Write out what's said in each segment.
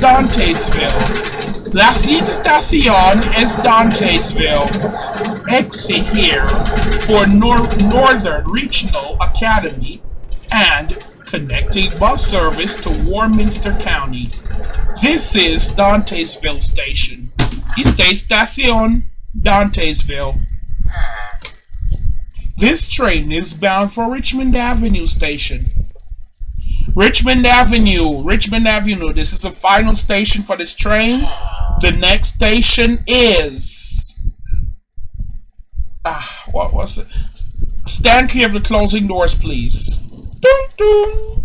Dantesville. La Estación is Dantesville. Exit here for Nor Northern Regional Academy and connecting bus service to Warminster County. This is Dantesville Station. Esta Estación, Dantesville. This train is bound for Richmond Avenue Station. Richmond Avenue, Richmond Avenue. This is the final station for this train. The next station is... Ah, what was it? Stand clear of the closing doors, please. Dun, dun.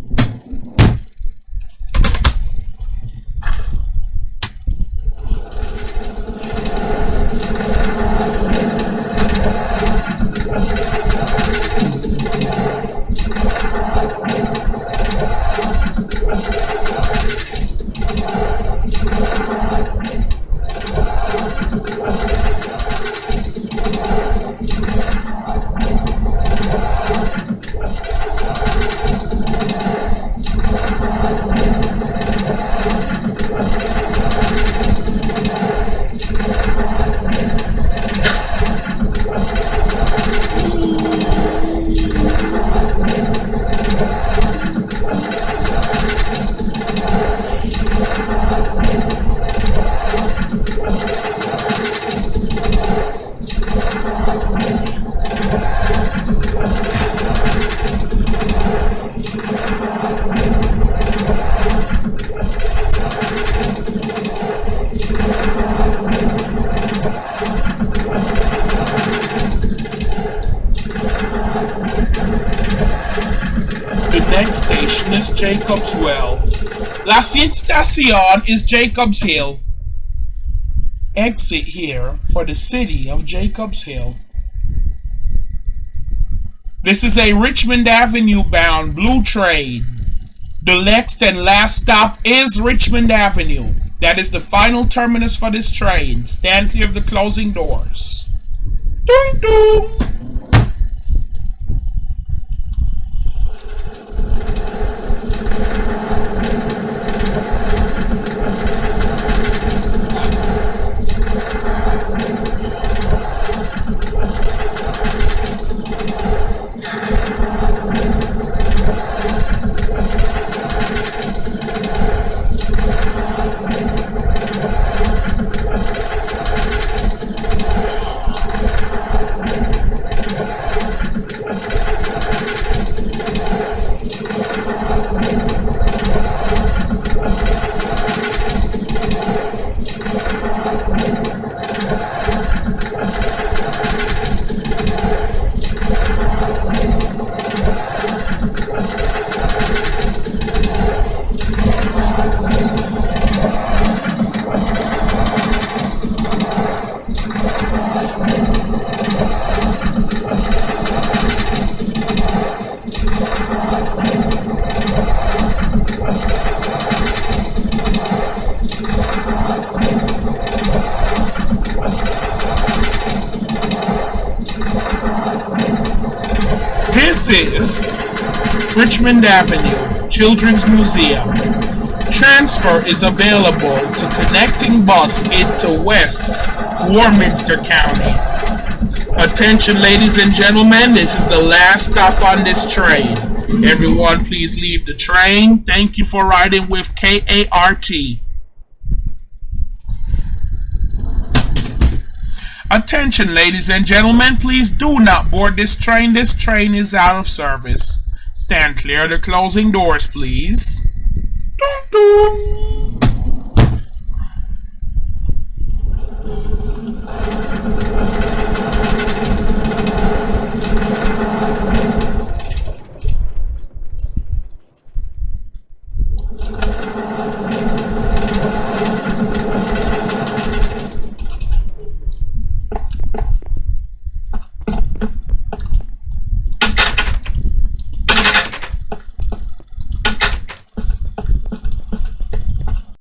The next station is Jacob's Well. La Estación is Jacob's Hill. Exit here for the city of Jacob's Hill. This is a Richmond Avenue bound blue train. The next and last stop is Richmond Avenue. That is the final terminus for this train. Stand clear of the closing doors. Dun dun! This is Richmond Avenue, Children's Museum. Transfer is available to connecting bus into West Warminster County. Attention ladies and gentlemen, this is the last stop on this train. Everyone please leave the train. Thank you for riding with KART. Attention, ladies and gentlemen, please do not board this train. This train is out of service. Stand clear of the closing doors, please. Dun, dun.